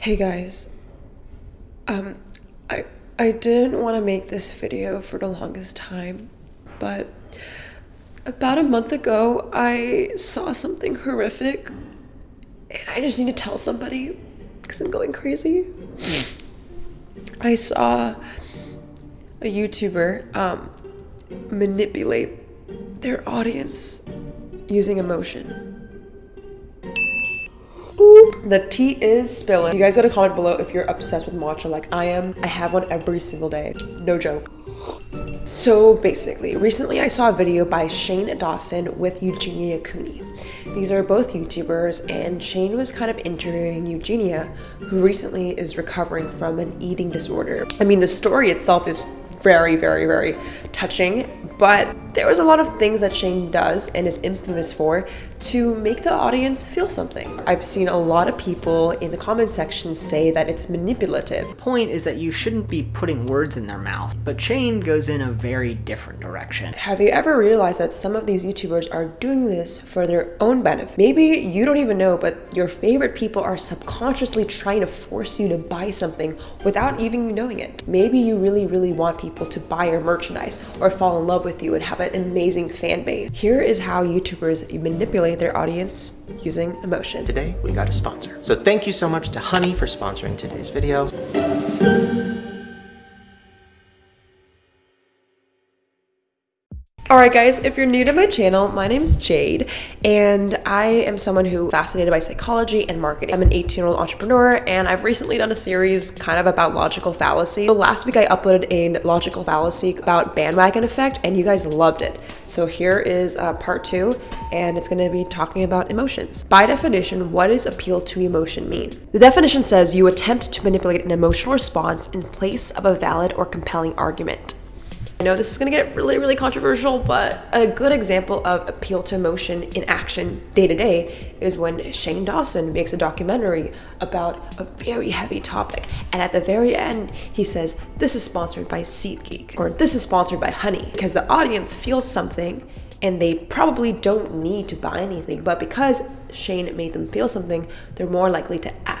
Hey guys, um, I I didn't want to make this video for the longest time, but about a month ago I saw something horrific, and I just need to tell somebody because I'm going crazy. I saw a YouTuber um, manipulate their audience using emotion. The tea is spilling. You guys gotta comment below if you're obsessed with matcha like I am. I have one every single day. No joke. So basically, recently I saw a video by Shane Dawson with Eugenia Cooney. These are both YouTubers, and Shane was kind of interviewing Eugenia, who recently is recovering from an eating disorder. I mean, the story itself is very, very, very touching, but there was a lot of things that Shane does and is infamous for to make the audience feel something. I've seen a lot of people in the comment section say that it's manipulative. The point is that you shouldn't be putting words in their mouth, but Shane goes in a very different direction. Have you ever realized that some of these YouTubers are doing this for their own benefit? Maybe you don't even know, but your favorite people are subconsciously trying to force you to buy something without even you knowing it. Maybe you really, really want people to buy your merchandise or fall in love with you and have have an amazing fan base. Here is how YouTubers manipulate their audience using emotion. Today, we got a sponsor. So thank you so much to Honey for sponsoring today's video. Alright guys, if you're new to my channel, my name is Jade and I am someone who fascinated by psychology and marketing. I'm an 18 year old entrepreneur and I've recently done a series kind of about logical fallacy. So last week I uploaded a logical fallacy about bandwagon effect and you guys loved it. So here is uh, part two and it's going to be talking about emotions. By definition, what does appeal to emotion mean? The definition says you attempt to manipulate an emotional response in place of a valid or compelling argument. I know this is gonna get really, really controversial, but a good example of appeal to emotion in action day to day is when Shane Dawson makes a documentary about a very heavy topic. And at the very end, he says, This is sponsored by SeatGeek, or this is sponsored by Honey, because the audience feels something and they probably don't need to buy anything, but because Shane made them feel something, they're more likely to act.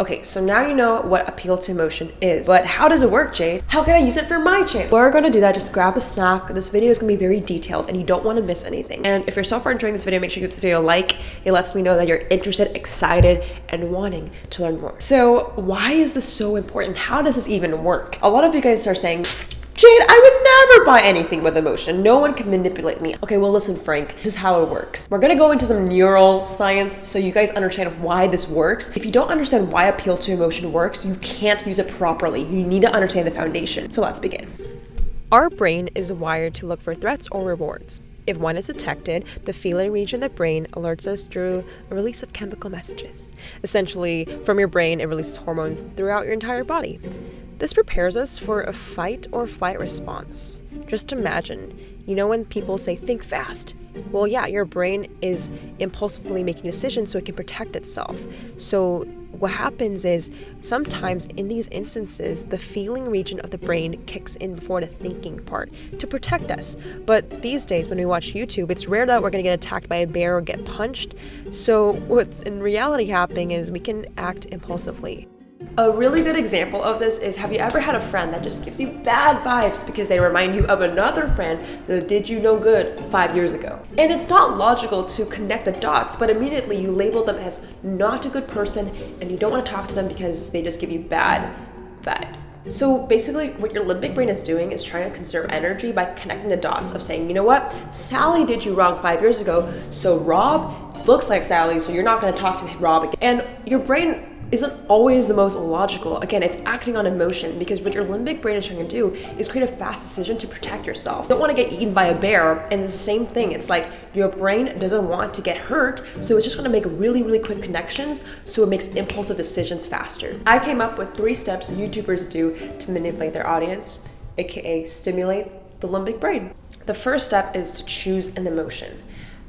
Okay, so now you know what appeal to emotion is, but how does it work, Jade? How can I use it for my channel? We're gonna do that, just grab a snack. This video is gonna be very detailed and you don't wanna miss anything. And if you're so far enjoying this video, make sure you give this video a like. It lets me know that you're interested, excited, and wanting to learn more. So why is this so important? How does this even work? A lot of you guys are saying, Jade, I would never buy anything with emotion. No one can manipulate me. Okay, well, listen, Frank, this is how it works. We're gonna go into some neural science so you guys understand why this works. If you don't understand why appeal to emotion works, you can't use it properly. You need to understand the foundation. So let's begin. Our brain is wired to look for threats or rewards. If one is detected, the feeling region of the brain alerts us through a release of chemical messages. Essentially, from your brain, it releases hormones throughout your entire body. This prepares us for a fight or flight response. Just imagine, you know when people say think fast? Well, yeah, your brain is impulsively making decisions so it can protect itself. So what happens is sometimes in these instances, the feeling region of the brain kicks in before the thinking part to protect us. But these days, when we watch YouTube, it's rare that we're going to get attacked by a bear or get punched. So what's in reality happening is we can act impulsively. A really good example of this is have you ever had a friend that just gives you bad vibes because they remind you of another friend that did you no good five years ago? And it's not logical to connect the dots, but immediately you label them as not a good person and you don't want to talk to them because they just give you bad vibes. So basically what your limbic brain is doing is trying to conserve energy by connecting the dots of saying, you know what, Sally did you wrong five years ago, so Rob looks like Sally, so you're not going to talk to Rob again. And your brain isn't always the most logical. Again, it's acting on emotion because what your limbic brain is trying to do is create a fast decision to protect yourself. You don't want to get eaten by a bear, and the same thing. It's like your brain doesn't want to get hurt, so it's just going to make really, really quick connections so it makes impulsive decisions faster. I came up with three steps YouTubers do to manipulate their audience, aka stimulate the limbic brain. The first step is to choose an emotion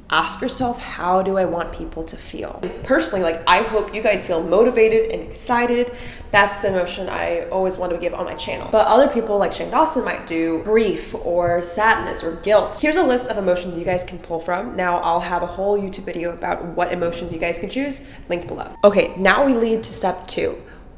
ask yourself how do i want people to feel? Personally like i hope you guys feel motivated and excited. That's the emotion i always want to give on my channel. But other people like shane dawson might do grief or sadness or guilt. Here's a list of emotions you guys can pull from. Now i'll have a whole youtube video about what emotions you guys can choose. Link below. Okay now we lead to step two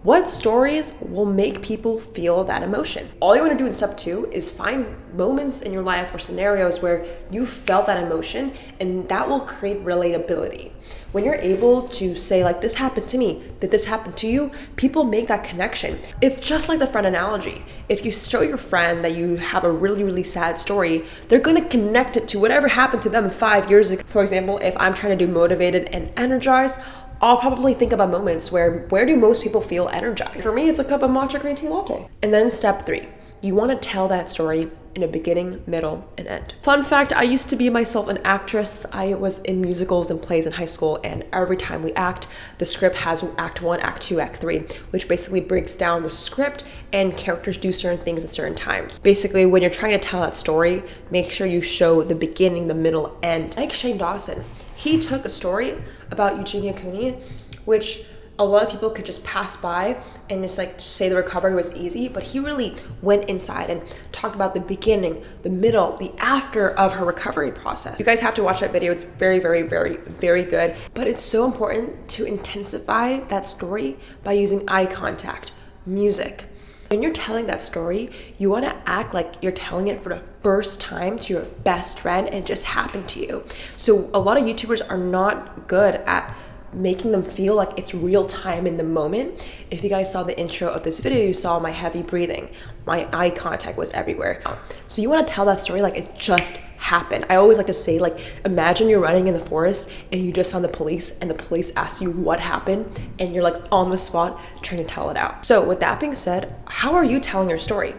What stories will make people feel that emotion? All you want to do in step two is find moments in your life or scenarios where you felt that emotion, and that will create relatability. When you're able to say, like, this happened to me, did this happen to you? People make that connection. It's just like the friend analogy. If you show your friend that you have a really, really sad story, they're gonna connect it to whatever happened to them five years ago. For example, if I'm trying to do motivated and energized, I'll probably think about moments where where do most people feel energized? For me, it's a cup of matcha green tea latte. And then step three, you want to tell that story in a beginning, middle, and end. Fun fact, I used to be myself an actress. I was in musicals and plays in high school, and every time we act, the script has act one, act two, act three, which basically breaks down the script and characters do certain things at certain times. Basically, when you're trying to tell that story, make sure you show the beginning, the middle, end. Like Shane Dawson, he took a story about Eugenia Cooney, which a lot of people could just pass by and just like say the recovery was easy, but he really went inside and talked about the beginning, the middle, the after of her recovery process. You guys have to watch that video. It's very, very, very, very good. But it's so important to intensify that story by using eye contact, music. When you're telling that story, you want to act like you're telling it for the first time to your best friend and it just happened to you. So a lot of YouTubers are not good at making them feel like it's real time in the moment. If you guys saw the intro of this video, you saw my heavy breathing. My eye contact was everywhere. So you want to tell that story like it just happened. I always like to say like imagine you're running in the forest and you just found the police and the police asked you what happened and you're like on the spot trying to tell it out. So with that being said, how are you telling your story?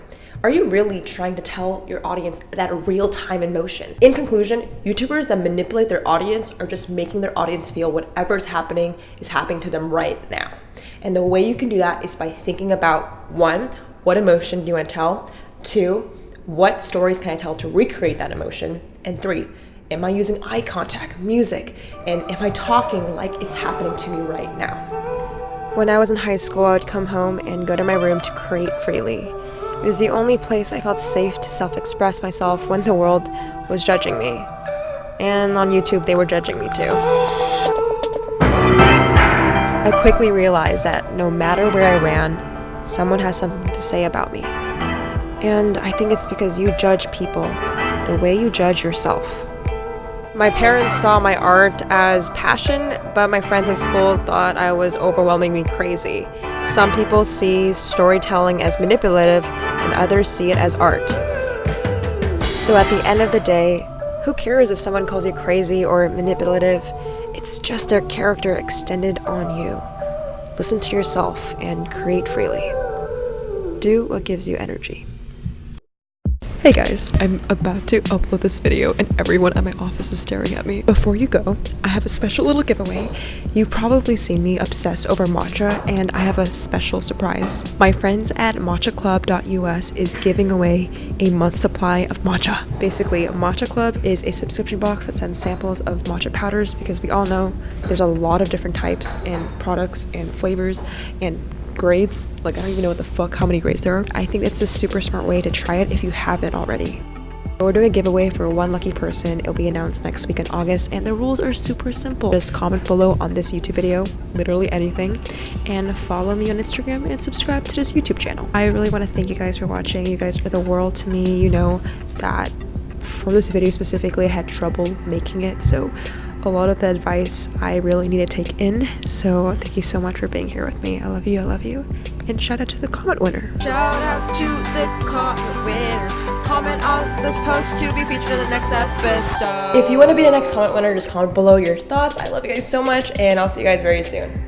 Are you really trying to tell your audience that real time emotion? In conclusion, YouTubers that manipulate their audience are just making their audience feel whatever is happening is happening to them right now. And the way you can do that is by thinking about one, what emotion do you want to tell? Two, what stories can I tell to recreate that emotion? And three, am I using eye contact, music, and am I talking like it's happening to me right now? When I was in high school, I would come home and go to my room to create freely. It was the only place I felt safe to self express myself when the world was judging me. And on YouTube, they were judging me too. I quickly realized that no matter where I ran, someone has something to say about me. And I think it's because you judge people the way you judge yourself. My parents saw my art as passion, but my friends at school thought I was overwhelming me crazy. Some people see storytelling as manipulative, and others see it as art. So at the end of the day, who cares if someone calls you crazy or manipulative? It's just their character extended on you. Listen to yourself and create freely. Do what gives you energy. Hey guys, I'm about to upload this video and everyone at my office is staring at me. Before you go, I have a special little giveaway. You've probably seen me obsess over matcha and I have a special surprise. My friends at matchaclub.us is giving away a month supply of matcha. Basically, Matcha Club is a subscription box that sends samples of matcha powders because we all know there's a lot of different types and products and flavors and grades. Like, I don't even know what the fuck how many grades there are. I think it's a super smart way to try it if you haven't already. We're doing a giveaway for one lucky person. It'll be announced next week in August, and the rules are super simple. Just comment below on this YouTube video, literally anything, and follow me on Instagram and subscribe to this YouTube channel. I really want to thank you guys for watching. You guys are the world to me. You know that for this video specifically, I had trouble making it, so a lot of the advice I really need to take in. So thank you so much for being here with me. I love you. I love you. And shout out to the comment winner. Shout out to the comment winner. Comment on this post to be featured in the next episode. If you want to be the next comment winner, just comment below your thoughts. I love you guys so much, and I'll see you guys very soon.